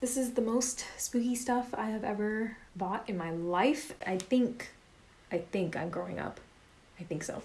This is the most spooky stuff I have ever bought in my life. I think, I think I'm growing up. I think so.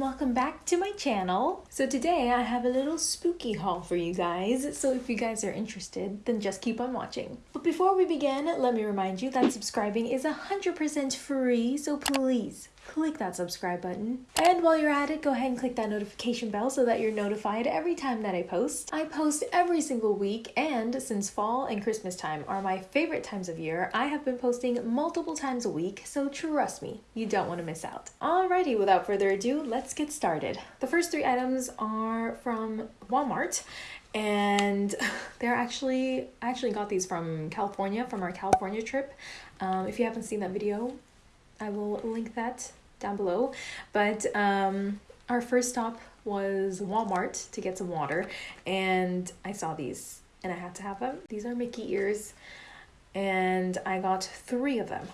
Welcome back to my channel. So, today I have a little spooky haul for you guys. So, if you guys are interested, then just keep on watching. But before we begin, let me remind you that subscribing is 100% free, so please click that subscribe button. And while you're at it, go ahead and click that notification bell so that you're notified every time that I post. I post every single week, and since fall and Christmas time are my favorite times of year, I have been posting multiple times a week, so trust me, you don't want to miss out. Alrighty, without further ado, let's get started. The first three items are from Walmart and they're actually I actually got these from California from our California trip. Um, if you haven't seen that video, I will link that down below. But um, our first stop was Walmart to get some water, and I saw these and I had to have them. These are Mickey ears, and I got three of them.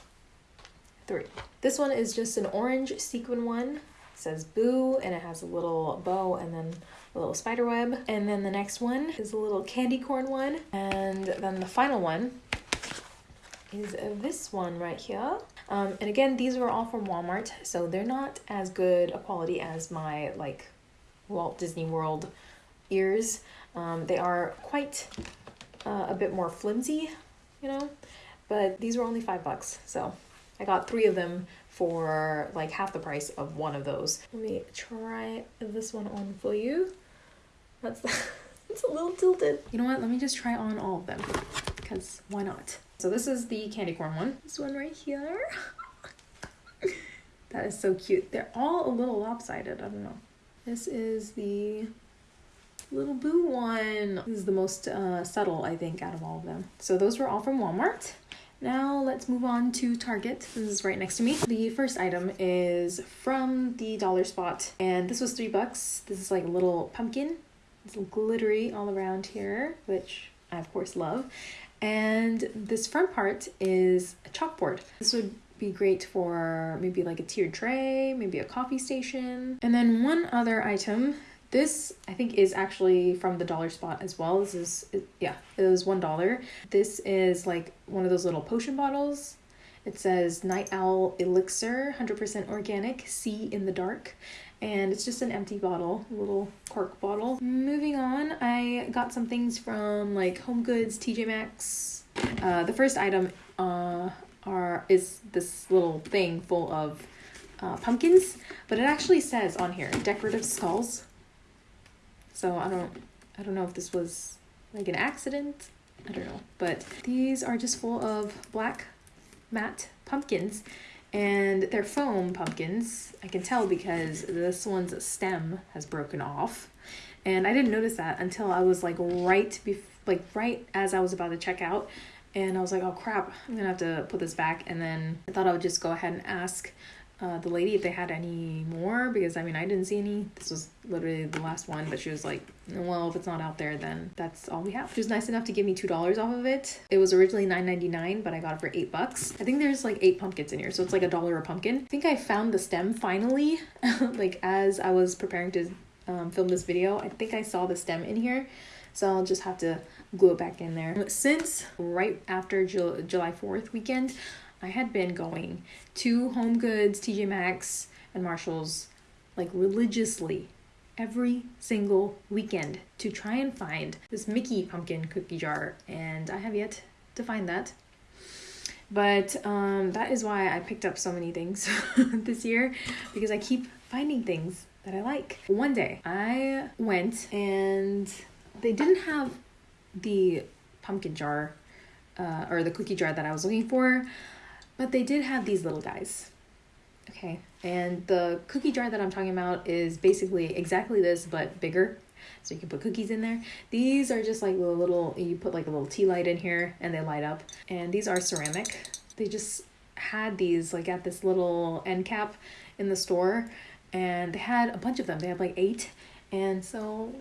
Three. This one is just an orange sequin one. It says boo, and it has a little bow and then a little spider web. And then the next one is a little candy corn one. And then the final one is this one right here. Um, and again, these were all from Walmart, so they're not as good a quality as my like Walt Disney World ears. Um, they are quite uh, a bit more flimsy, you know, but these were only five bucks, so I got three of them for like half the price of one of those. Let me try this one on for you. That's it's a little tilted. You know what? Let me just try on all of them because why not? So this is the candy corn one. This one right here. that is so cute. They're all a little lopsided. I don't know. This is the little boo one. This is the most uh, subtle, I think, out of all of them. So those were all from Walmart. Now let's move on to Target. This is right next to me. The first item is from the dollar spot and this was three bucks. This is like a little pumpkin. It's glittery all around here, which I of course love. And this front part is a chalkboard. This would be great for maybe like a tiered tray, maybe a coffee station. And then one other item. This I think is actually from the dollar spot as well. This is yeah, it was one dollar. This is like one of those little potion bottles. It says Night Owl Elixir, 100% organic, see in the dark and it's just an empty bottle, a little cork bottle. Moving on, I got some things from like Home Goods, TJ Maxx. Uh, the first item uh, are is this little thing full of uh, pumpkins, but it actually says on here decorative skulls. So I don't I don't know if this was like an accident. I don't know, but these are just full of black matte pumpkins and they're foam pumpkins. I can tell because this one's stem has broken off. And I didn't notice that until I was like right bef- like right as I was about to check out and I was like, "Oh crap, I'm going to have to put this back." And then I thought I would just go ahead and ask uh, the lady if they had any more because I mean I didn't see any. This was literally the last one, but she was like, "Well, if it's not out there, then that's all we have." She was nice enough to give me two dollars off of it. It was originally nine ninety nine, but I got it for eight bucks. I think there's like eight pumpkins in here, so it's like a dollar a pumpkin. I think I found the stem finally, like as I was preparing to um, film this video. I think I saw the stem in here, so I'll just have to glue it back in there. Since right after July July Fourth weekend. I had been going to Home Goods, TJ Maxx, and Marshalls like religiously every single weekend to try and find this Mickey pumpkin cookie jar, and I have yet to find that. But um, that is why I picked up so many things this year because I keep finding things that I like. One day I went and they didn't have the pumpkin jar uh, or the cookie jar that I was looking for. But they did have these little guys. Okay, and the cookie jar that I'm talking about is basically exactly this, but bigger. So you can put cookies in there. These are just like little, you put like a little tea light in here and they light up. And these are ceramic. They just had these like at this little end cap in the store and they had a bunch of them. They had like eight. And so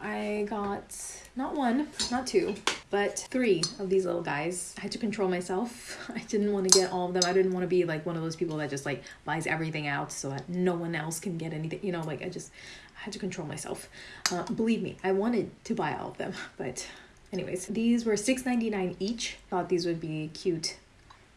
I got not one, not two, but three of these little guys. I had to control myself. I didn't want to get all of them. I didn't want to be like one of those people that just like buys everything out so that no one else can get anything. You know, like I just I had to control myself. Uh, believe me, I wanted to buy all of them, but anyways, these were six ninety nine each. Thought these would be cute,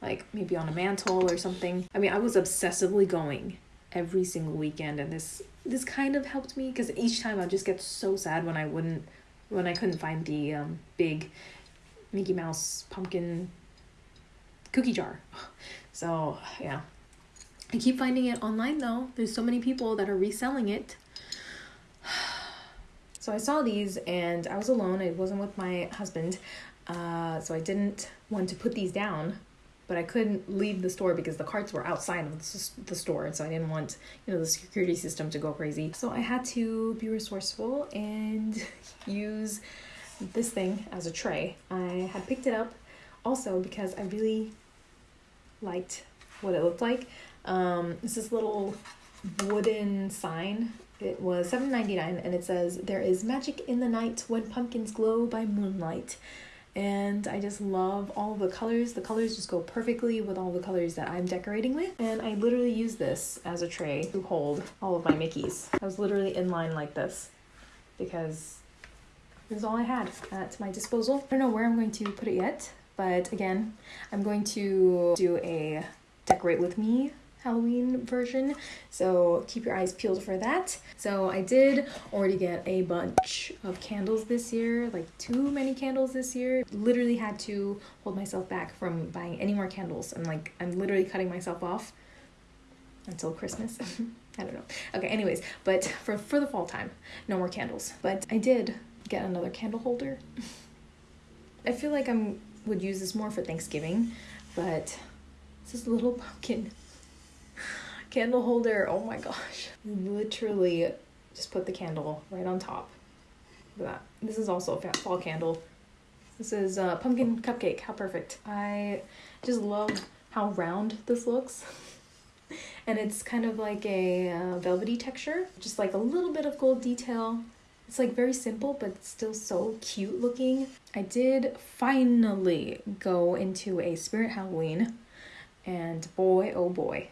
like maybe on a mantle or something. I mean, I was obsessively going every single weekend, and this this kind of helped me because each time I just get so sad when I wouldn't when I couldn't find the um, big Mickey Mouse pumpkin cookie jar. So yeah. I keep finding it online though. There's so many people that are reselling it. So I saw these and I was alone. I wasn't with my husband. Uh, so I didn't want to put these down, but I couldn't leave the store because the carts were outside of the store. And so I didn't want, you know, the security system to go crazy. So I had to be resourceful and use this thing as a tray. I had picked it up also because I really liked what it looked like. Um, it's this little wooden sign it was seven ninety nine, and it says there is magic in the night when pumpkins glow by moonlight. And I just love all the colors. The colors just go perfectly with all the colors that I'm decorating with. And I literally use this as a tray to hold all of my Mickeys. I was literally in line like this because this is all I had at my disposal. I don't know where I'm going to put it yet, but again, I'm going to do a decorate with me Halloween version. So keep your eyes peeled for that. So I did already get a bunch of candles this year, like too many candles this year. Literally had to hold myself back from buying any more candles. And like I'm literally cutting myself off until Christmas. I don't know. Okay, anyways, but for for the fall time, no more candles. But I did get another candle holder. I feel like I'm would use this more for Thanksgiving, but this little pumpkin candle holder. Oh my gosh. Literally just put the candle right on top. Look at that. This is also a fall candle. This is a pumpkin cupcake. How perfect. I just love how round this looks. and it's kind of like a uh, velvety texture. Just like a little bit of gold detail. It's like very simple, but still so cute looking. I did finally go into a Spirit Halloween. And boy, oh boy,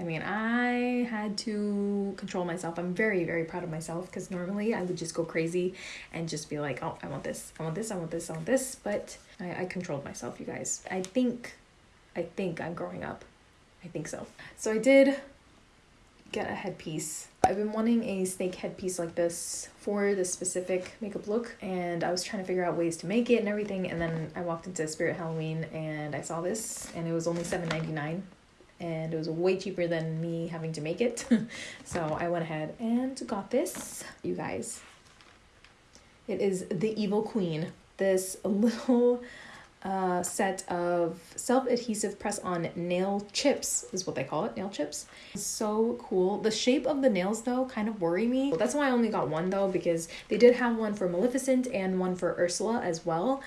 I mean, I had to control myself. I'm very, very proud of myself because normally I would just go crazy and just be like, oh, I want this, I want this, I want this, I want this. But I, I controlled myself, you guys. I think, I think I'm growing up. I think so. So I did get a headpiece. I've been wanting a snake headpiece like this for this specific makeup look and I was trying to figure out ways to make it and everything and then I walked into Spirit Halloween and I saw this and it was only $7.99 and it was way cheaper than me having to make it. so I went ahead and got this, you guys. It is the Evil Queen. This little uh, set of self-adhesive press-on nail chips is what they call it, nail chips. So cool. The shape of the nails though kind of worry me. That's why I only got one though because they did have one for Maleficent and one for Ursula as well.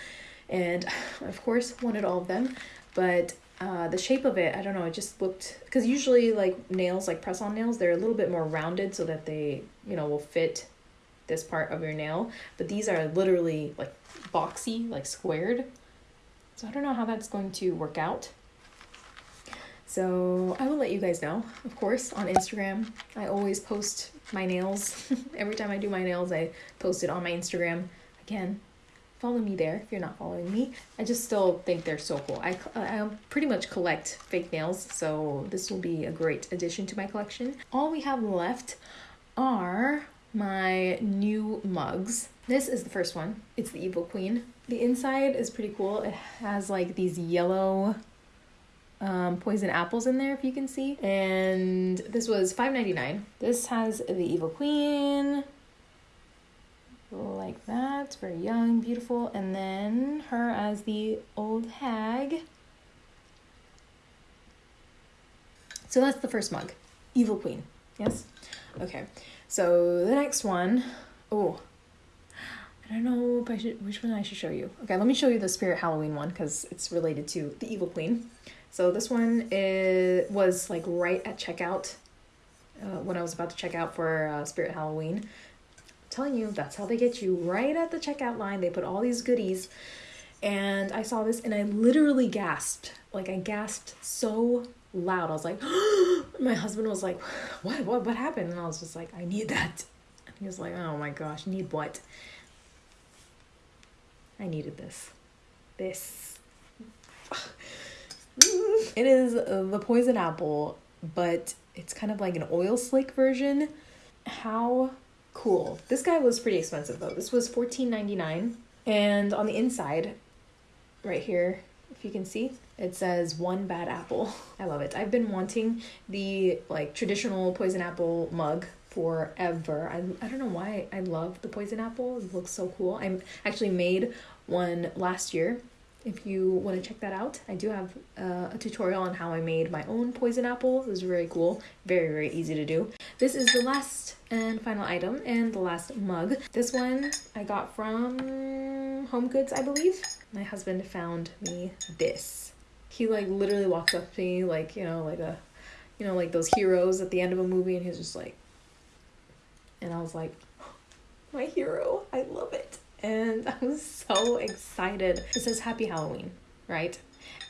And of course wanted all of them, but uh, the shape of it, I don't know, it just looked because usually like nails, like press on nails, they're a little bit more rounded so that they, you know, will fit this part of your nail. But these are literally like boxy, like squared. So I don't know how that's going to work out. So I will let you guys know, of course, on Instagram. I always post my nails. Every time I do my nails, I post it on my Instagram. Again, follow me there if you're not following me. I just still think they're so cool. I, I pretty much collect fake nails, so this will be a great addition to my collection. All we have left are my new mugs. This is the first one. It's the Evil Queen. The inside is pretty cool. It has like these yellow um, poison apples in there if you can see. And this was $5.99. This has the Evil Queen, like that. Very young, beautiful. And then her as the old hag. So that's the first mug. Evil Queen. Yes? Okay. So the next one. Oh. I don't know I should which one I should show you. Okay, let me show you the Spirit Halloween one because it's related to the Evil Queen. So this one is was like right at checkout uh, when I was about to check out for uh, Spirit Halloween telling you, that's how they get you right at the checkout line. They put all these goodies. And I saw this and I literally gasped. Like I gasped so loud. I was like, my husband was like, what, what, what happened? And I was just like, I need that. And he was like, oh my gosh, need what? I needed this. This. it is the poison apple, but it's kind of like an oil slick version. How cool. This guy was pretty expensive though. This was $14.99. And on the inside, right here, if you can see, it says one bad apple. I love it. I've been wanting the like traditional poison apple mug forever. I, I don't know why I love the poison apple. It looks so cool. I actually made one last year. If you want to check that out, I do have uh, a tutorial on how I made my own poison apple. It was very cool, very, very easy to do. This is the last and final item and the last mug. This one I got from Home Goods, I believe. My husband found me this. He like literally walked up to me like, you know, like a, you know, like those heroes at the end of a movie and he's just like, and I was like, my hero, and I was so excited. It says Happy Halloween, right?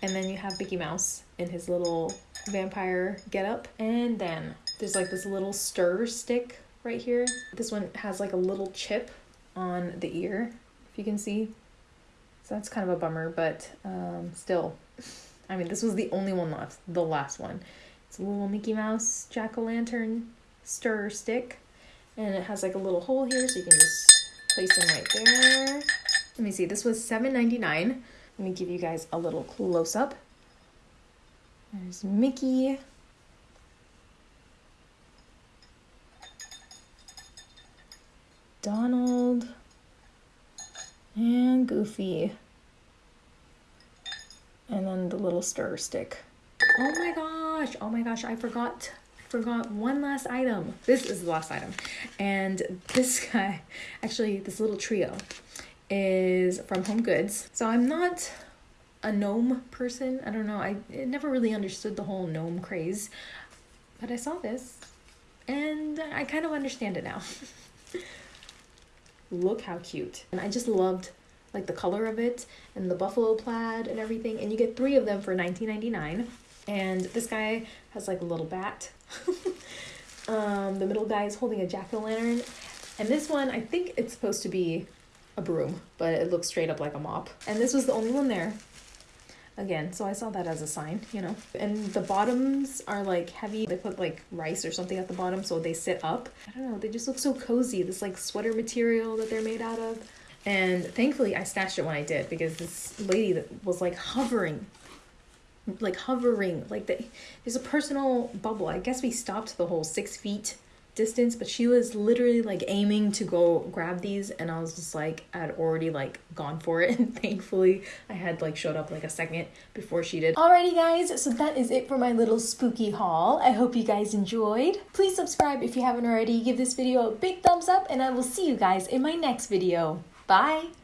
And then you have Mickey Mouse in his little vampire getup, and then there's like this little stir stick right here. This one has like a little chip on the ear, if you can see. So that's kind of a bummer, but um, still, I mean, this was the only one left, the last one. It's a little Mickey Mouse jack o' lantern stir stick, and it has like a little hole here, so you can just place them right there. Let me see, this was $7.99. Let me give you guys a little close up. There's Mickey. Donald. And Goofy. And then the little stir stick. Oh my gosh, oh my gosh, I forgot forgot one last item. This is the last item. And this guy, actually, this little trio is from Home Goods. So I'm not a gnome person. I don't know. I never really understood the whole gnome craze. But I saw this and I kind of understand it now. Look how cute. And I just loved like the color of it and the buffalo plaid and everything. And you get three of them for $19.99. And this guy has like a little bat um, the middle guy is holding a jack o' lantern. And this one, I think it's supposed to be a broom, but it looks straight up like a mop. And this was the only one there. Again, so I saw that as a sign, you know. And the bottoms are like heavy. They put like rice or something at the bottom so they sit up. I don't know, they just look so cozy. This like sweater material that they're made out of. And thankfully I stashed it when I did because this lady that was like hovering like hovering like the, there's a personal bubble. I guess we stopped the whole six feet distance but she was literally like aiming to go grab these and i was just like i'd already like gone for it. And thankfully i had like showed up like a second before she did. Alrighty guys so that is it for my little spooky haul. I hope you guys enjoyed. Please subscribe if you haven't already. Give this video a big thumbs up and i will see you guys in my next video. Bye